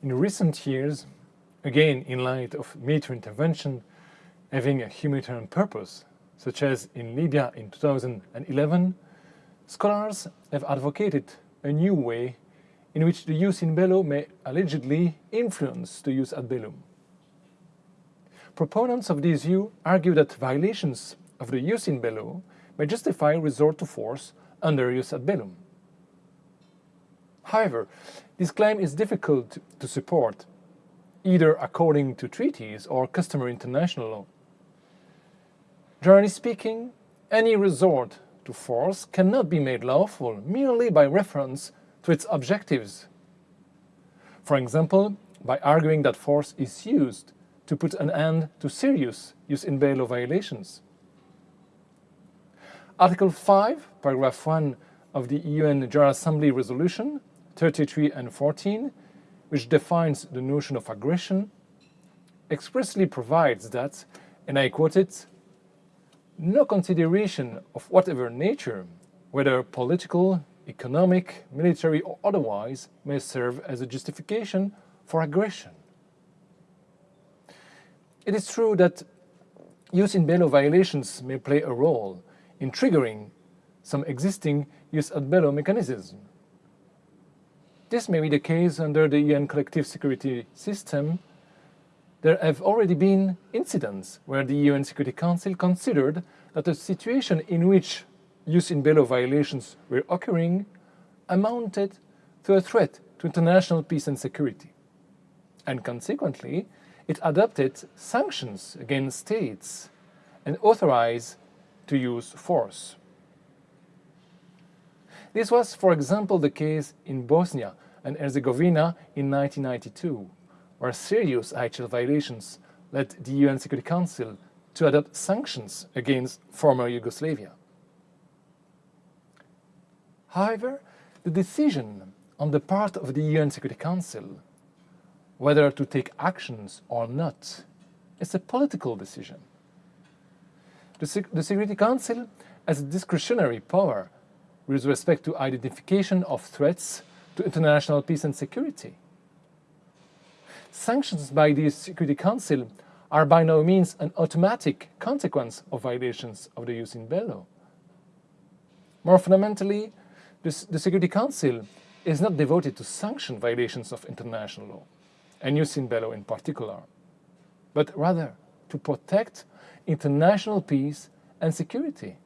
In recent years, again in light of military intervention having a humanitarian purpose, such as in Libya in 2011, scholars have advocated a new way in which the jus in bello may allegedly influence the jus ad bellum. Proponents of this view argue that violations of the jus in bello may justify resort to force under jus ad bellum. However, this claim is difficult to support, either according to treaties or customary international law. Generally speaking, any resort to force cannot be made lawful merely by reference to its objectives. For example, by arguing that force is used to put an end to serious jus in bello violations. Article 5, paragraph 1 of the UN General Assembly Resolution 33 and 14, which defines the notion of aggression, expressly provides that, and I quote it, no consideration of whatever nature, whether political, economic, military or otherwise, may serve as a justification for aggression. It is true that jus in bello violations may play a role in triggering some existing jus ad bellum mechanisms. This may be the case under the UN collective security system. There have already been incidents where the UN Security Council considered that a situation in which jus in bello violations were occurring amounted to a threat to international peace and security. And consequently, it adopted sanctions against states and authorized to use force. This was, for example, the case in Bosnia and Herzegovina in 1992, where serious IHL violations led the UN Security Council to adopt sanctions against former Yugoslavia. However, the decision on the part of the UN Security Council whether to take actions or not is a political decision. The, the Security Council has discretionary power with respect to identification of threats to international peace and security. Sanctions by the Security Council are by no means an automatic consequence of violations of the jus in bello. More fundamentally, the Security Council is not devoted to sanction violations of international law, and jus in bello in particular, but rather to protect international peace and security.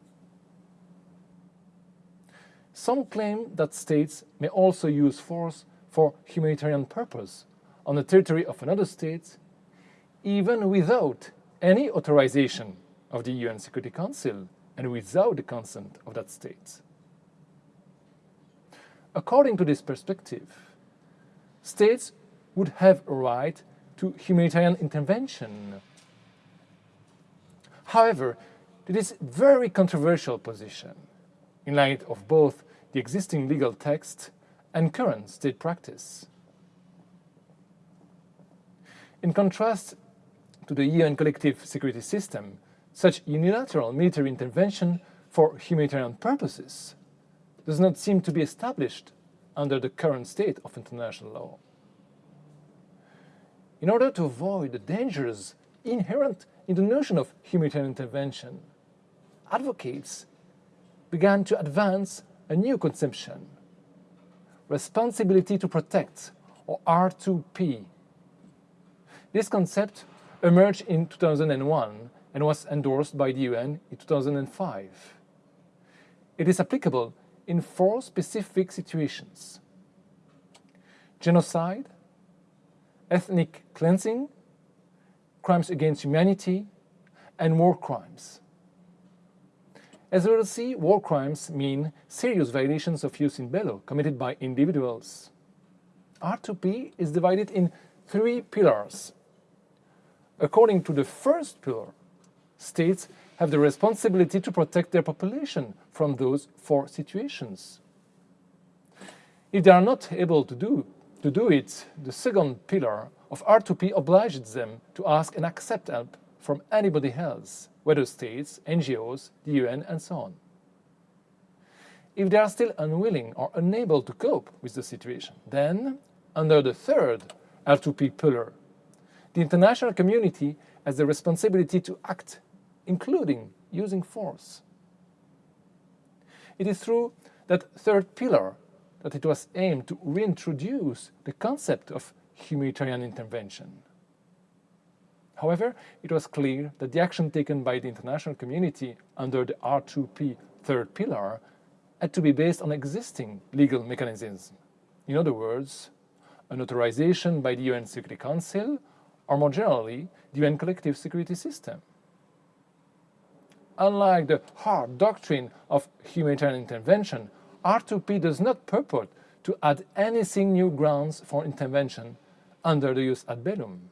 Some claim that states may also use force for humanitarian purpose on the territory of another state, even without any authorization of the UN Security Council and without the consent of that state. According to this perspective, states would have a right to humanitarian intervention. However, it is a very controversial position in light of both the existing legal text and current state practice. In contrast to the UN collective security system, such unilateral military intervention for humanitarian purposes does not seem to be established under the current state of international law. In order to avoid the dangers inherent in the notion of humanitarian intervention, advocates began to advance a new conception, responsibility to protect, or R2P. This concept emerged in 2001 and was endorsed by the UN in 2005. It is applicable in four specific situations. Genocide, ethnic cleansing, crimes against humanity, and war crimes. As we will see, war crimes mean serious violations of jus in bello committed by individuals. R2P is divided in three pillars. According to the first pillar, states have the responsibility to protect their population from those four situations. If they are not able to do, to do it, the second pillar of R2P obliges them to ask and accept help from anybody else whether states, NGOs, the UN, and so on. If they are still unwilling or unable to cope with the situation, then, under the third R2P pillar. The international community has the responsibility to act, including using force. It is through that third pillar that it was aimed to reintroduce the concept of humanitarian intervention. However, it was clear that the action taken by the international community under the R2P third pillar had to be based on existing legal mechanisms. In other words, an authorization by the UN Security Council, or more generally, the UN collective security system. Unlike the hard doctrine of humanitarian intervention, R2P does not purport to add anything new grounds for intervention under the jus ad bellum.